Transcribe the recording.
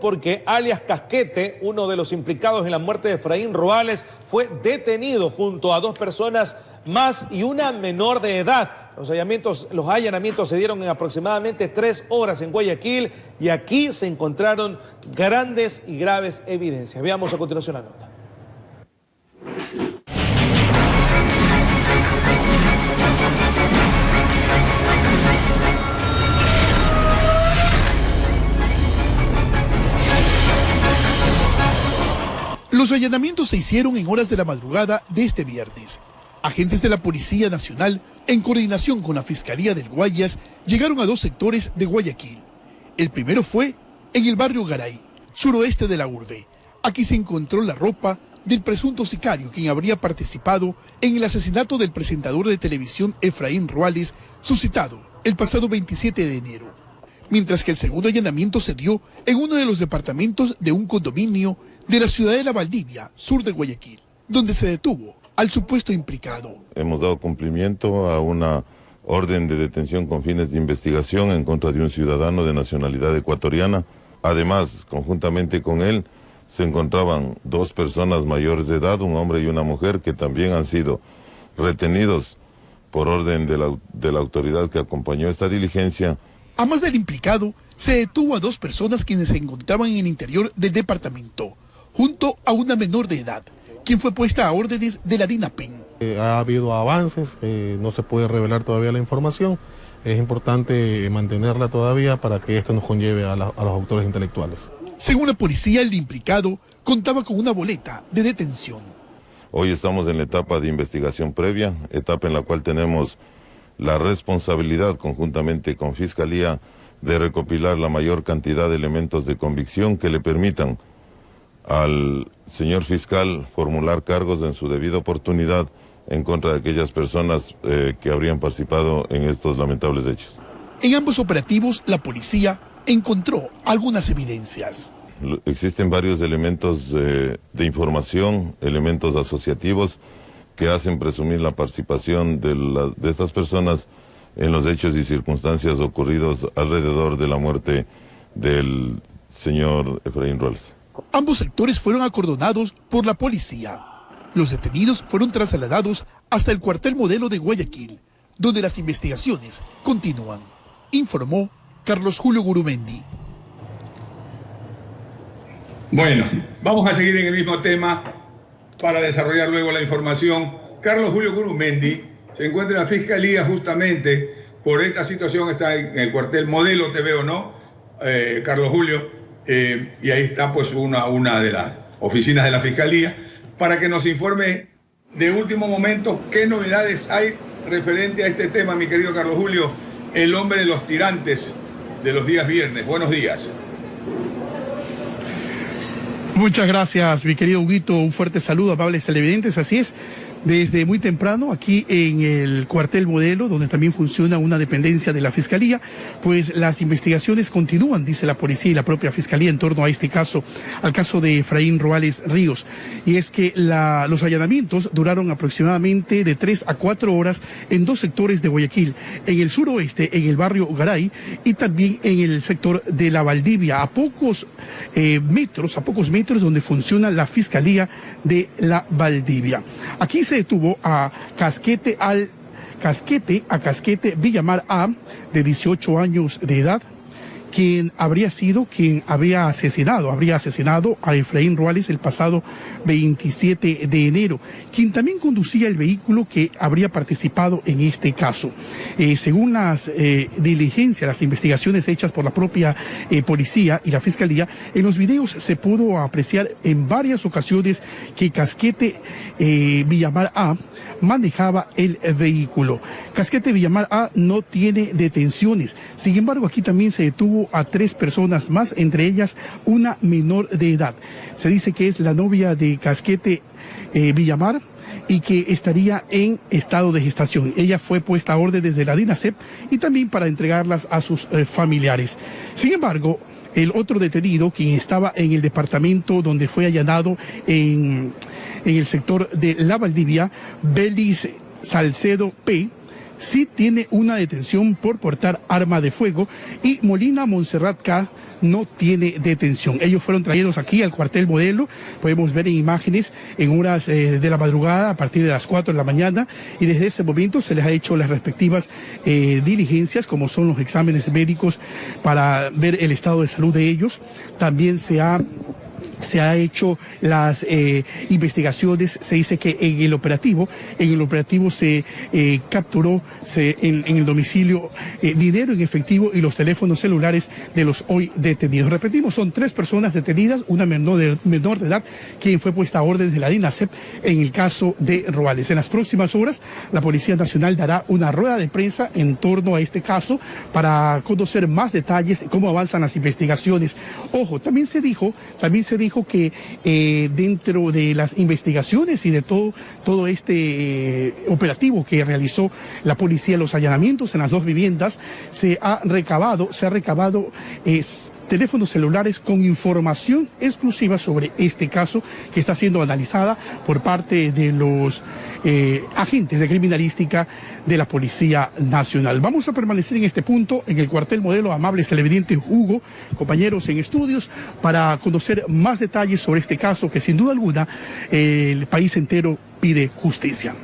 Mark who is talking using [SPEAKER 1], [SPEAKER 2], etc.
[SPEAKER 1] porque alias Casquete, uno de los implicados en la muerte de Efraín Roales, fue detenido junto a dos personas más y una menor de edad. Los allanamientos, los allanamientos se dieron en aproximadamente tres horas en Guayaquil y aquí se encontraron grandes y graves evidencias. Veamos a continuación la nota.
[SPEAKER 2] Los allanamientos se hicieron en horas de la madrugada de este viernes. Agentes de la Policía Nacional, en coordinación con la Fiscalía del Guayas, llegaron a dos sectores de Guayaquil. El primero fue en el barrio Garay, suroeste de la urbe. Aquí se encontró la ropa del presunto sicario quien habría participado en el asesinato del presentador de televisión Efraín Ruales, suscitado el pasado 27 de enero. Mientras que el segundo allanamiento se dio en uno de los departamentos de un condominio de la ciudad de La Valdivia, sur de Guayaquil, donde se detuvo al supuesto implicado.
[SPEAKER 3] Hemos dado cumplimiento a una orden de detención con fines de investigación en contra de un ciudadano de nacionalidad ecuatoriana. Además, conjuntamente con él, se encontraban dos personas mayores de edad, un hombre y una mujer, que también han sido retenidos por orden de la, de la autoridad que acompañó esta diligencia.
[SPEAKER 2] A más del implicado, se detuvo a dos personas quienes se encontraban en el interior del departamento junto a una menor de edad, quien fue puesta a órdenes de la DINAPEN.
[SPEAKER 4] Eh, ha habido avances, eh, no se puede revelar todavía la información, es importante mantenerla todavía para que esto nos conlleve a, a los autores intelectuales.
[SPEAKER 2] Según la policía, el implicado contaba con una boleta de detención.
[SPEAKER 3] Hoy estamos en la etapa de investigación previa, etapa en la cual tenemos la responsabilidad conjuntamente con Fiscalía de recopilar la mayor cantidad de elementos de convicción que le permitan al señor fiscal formular cargos en su debida oportunidad en contra de aquellas personas eh, que habrían participado en estos lamentables hechos.
[SPEAKER 2] En ambos operativos, la policía encontró algunas evidencias.
[SPEAKER 3] Existen varios elementos eh, de información, elementos asociativos que hacen presumir la participación de, de estas personas en los hechos y circunstancias ocurridos alrededor de la muerte del señor Efraín Roles.
[SPEAKER 2] Ambos sectores fueron acordonados por la policía. Los detenidos fueron trasladados hasta el cuartel modelo de Guayaquil, donde las investigaciones continúan, informó Carlos Julio Gurumendi.
[SPEAKER 5] Bueno, vamos a seguir en el mismo tema para desarrollar luego la información. Carlos Julio Gurumendi se encuentra en la Fiscalía justamente por esta situación, está en el cuartel modelo, te veo, ¿no? Eh, Carlos Julio, eh, y ahí está pues una, una de las oficinas de la Fiscalía, para que nos informe de último momento qué novedades hay referente a este tema, mi querido Carlos Julio, el hombre de los tirantes de los días viernes. Buenos días.
[SPEAKER 2] Muchas gracias, mi querido Huguito. Un fuerte saludo, amables televidentes. Así es, desde muy temprano aquí en el cuartel modelo, donde también funciona una dependencia de la Fiscalía, pues las investigaciones continúan, dice la policía y la propia Fiscalía en torno a este caso, al caso de Efraín Roales Ríos. Y es que los allanamientos duraron aproximadamente de tres a cuatro horas en dos sectores de Guayaquil, en el suroeste, en el barrio Garay, y también en el sector de la Valdivia, a pocos eh, metros, a pocos metros donde funciona la Fiscalía de la Valdivia. Aquí se detuvo a Casquete al Casquete, a Casquete Villamar A, de 18 años de edad, quien habría sido quien había asesinado, habría asesinado a Efraín Ruales el pasado 27 de enero, quien también conducía el vehículo que habría participado en este caso. Eh, según las eh, diligencias, las investigaciones hechas por la propia eh, policía y la fiscalía, en los videos se pudo apreciar en varias ocasiones que Casquete Villamar A manejaba el vehículo. Casquete Villamar A no tiene detenciones. Sin embargo, aquí también se detuvo a tres personas más, entre ellas una menor de edad. Se dice que es la novia de Casquete eh, Villamar y que estaría en estado de gestación. Ella fue puesta a orden desde la DINASEP y también para entregarlas a sus eh, familiares. Sin embargo, el otro detenido, quien estaba en el departamento donde fue allanado en, en el sector de La Valdivia, Belis Salcedo P., sí tiene una detención por portar arma de fuego y Molina Montserrat K no tiene detención. Ellos fueron traídos aquí al cuartel modelo, podemos ver en imágenes en horas eh, de la madrugada a partir de las 4 de la mañana y desde ese momento se les ha hecho las respectivas eh, diligencias como son los exámenes médicos para ver el estado de salud de ellos. También se ha se ha hecho las eh, investigaciones, se dice que en el operativo, en el operativo se eh, capturó se, en, el domicilio eh, dinero en efectivo y los teléfonos celulares de los hoy detenidos. Repetimos, son tres personas detenidas, una menor de, menor de edad, quien fue puesta a orden de la DINASEP en el caso de Roales. En las próximas horas, la Policía Nacional dará una rueda de prensa en torno a este caso para conocer más detalles, cómo avanzan las investigaciones. Ojo, también se dijo, también se dijo que eh, dentro de las investigaciones y de todo, todo este eh, operativo que realizó la policía, los allanamientos en las dos viviendas, se ha recabado, se ha recabado teléfonos celulares con información exclusiva sobre este caso que está siendo analizada por parte de los eh, agentes de criminalística de la Policía Nacional. Vamos a permanecer en este punto, en el cuartel modelo Amables Televidente Hugo, compañeros en estudios, para conocer más detalles sobre este caso que sin duda alguna el país entero pide justicia.